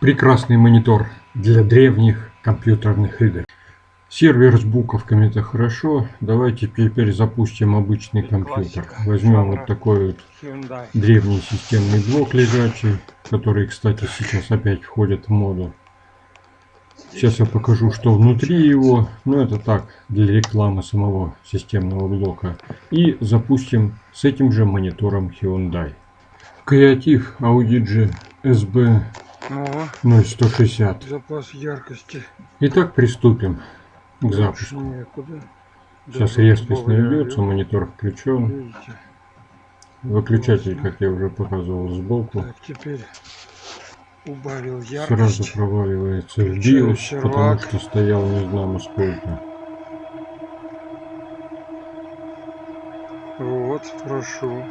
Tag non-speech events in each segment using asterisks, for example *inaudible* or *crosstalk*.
Прекрасный монитор для древних компьютерных игр. Сервер с буковками это хорошо. Давайте теперь запустим обычный компьютер. Возьмем вот такой вот древний системный блок лежачий, который, кстати, сейчас опять входит в моду. Сейчас я покажу, что внутри его. Ну, это так, для рекламы самого системного блока. И запустим с этим же монитором Hyundai. Креатив Audigi SB О, 0160. запас яркости. Итак, приступим к запуску. Некуда. Сейчас Даже резкость наведется, монитор включен. Видите? Выключатель, как я уже показывал, сбоку. Так, теперь убавил Сразу яркость. проваливается в сервак. потому что стоял не знамо сколько. Вот, прошу.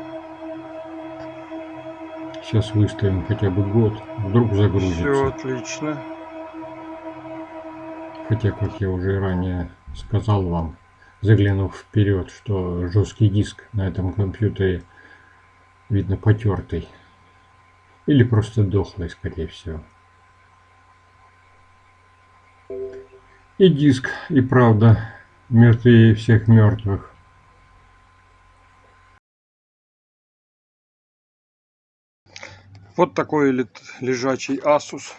Сейчас выставим хотя бы год, вдруг Все загрузится. отлично. Хотя, как я уже ранее сказал вам, заглянув вперед, что жесткий диск на этом компьютере видно потертый. Или просто дохлый, скорее всего. И диск, и правда, мертвее всех мертвых. Вот такой лежачий Asus.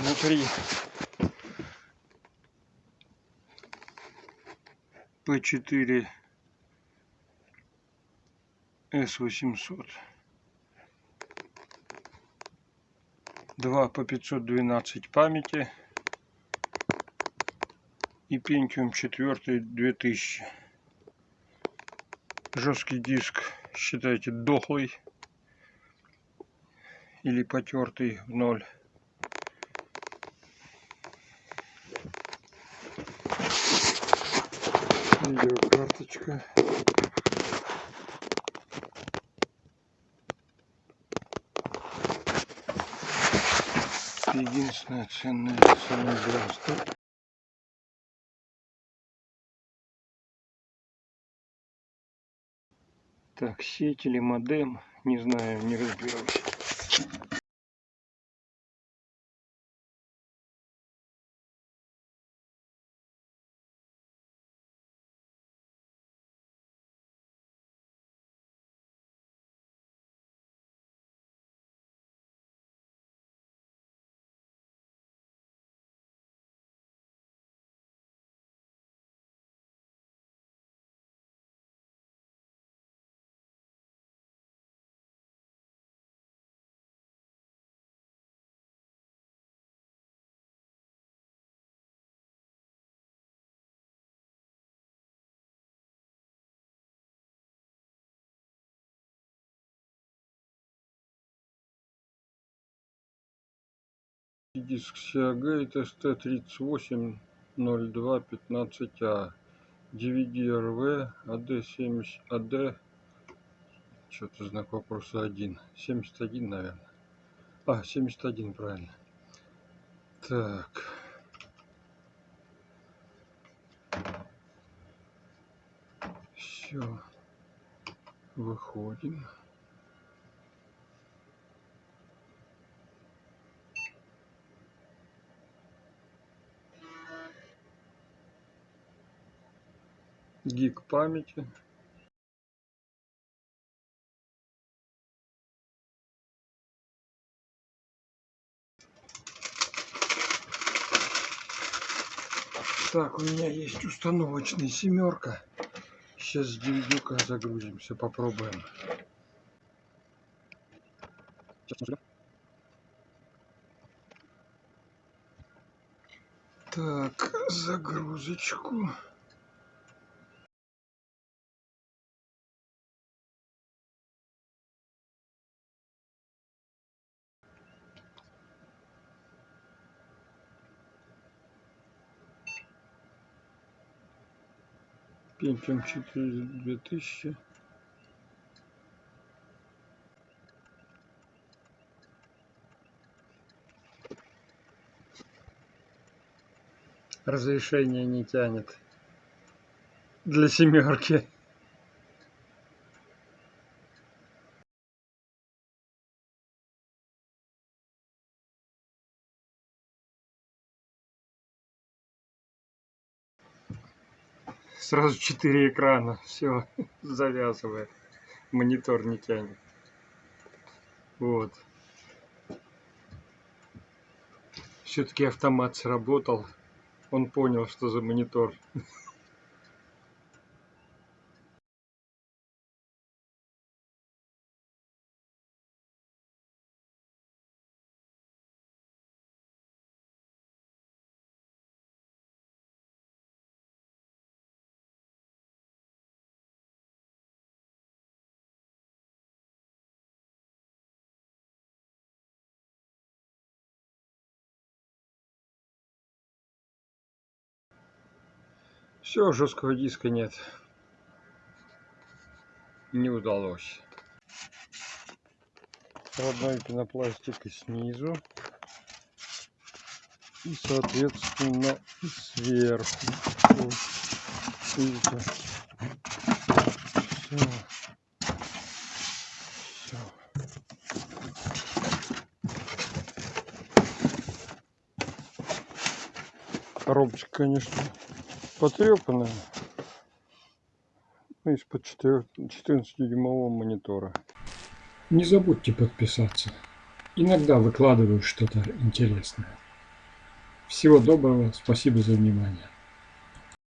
Внутри P4 S800. Два по 512 памяти и Pentium 4 2000 жесткий диск считайте дохлый или потертый в ноль. Видеокарточка. Единственное ценное самое главное Так, сеть или модем, не знаю, не разберусь. Диск Seagate ST380215A DVD-RV AD70 AD что-то знак вопроса 1 71 наверное. А 71 правильно. Так. Все выходим гиг памяти. Так у меня есть установочный семерка. Сейчас с DVD загрузимся попробуем. Так загрузочку Pentium 4 2000 разрешение не тянет. Для семерки Сразу четыре экрана. *laughs* Все, завязывает. Монитор не тянет. Вот. Все-таки автомат сработал. Он понял, что за монитор. *laughs* Все, жесткого диска нет. Не удалось. Родной пенопластик снизу. И, соответственно, и сверху. Видите? Все. Все. Коробочка, конечно, потрепанная. Ну, из-под 14-дюймового монитора. Не забудьте подписаться. Иногда выкладываю что-то интересное. Всего доброго, спасибо за внимание.